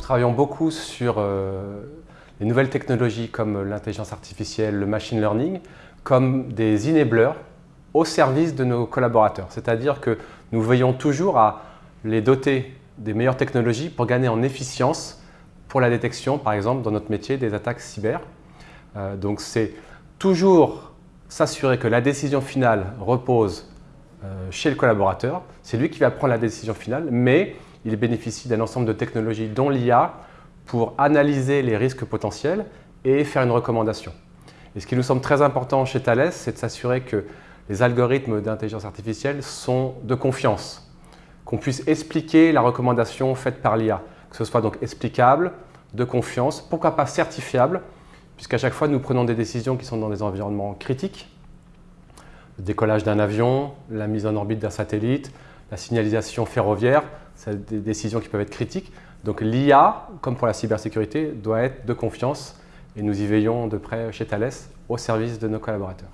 travaillons beaucoup sur euh, les nouvelles technologies comme l'intelligence artificielle, le machine learning, comme des enablers au service de nos collaborateurs. C'est-à-dire que nous veillons toujours à les doter des meilleures technologies pour gagner en efficience pour la détection, par exemple, dans notre métier, des attaques cyber. Euh, donc c'est toujours s'assurer que la décision finale repose euh, chez le collaborateur. C'est lui qui va prendre la décision finale, mais il bénéficie d'un ensemble de technologies dont l'IA pour analyser les risques potentiels et faire une recommandation. Et ce qui nous semble très important chez Thales, c'est de s'assurer que les algorithmes d'intelligence artificielle sont de confiance, qu'on puisse expliquer la recommandation faite par l'IA, que ce soit donc explicable, de confiance, pourquoi pas certifiable, puisqu'à chaque fois nous prenons des décisions qui sont dans des environnements critiques, le décollage d'un avion, la mise en orbite d'un satellite, la signalisation ferroviaire, c'est des décisions qui peuvent être critiques. Donc l'IA, comme pour la cybersécurité, doit être de confiance et nous y veillons de près chez Thales au service de nos collaborateurs.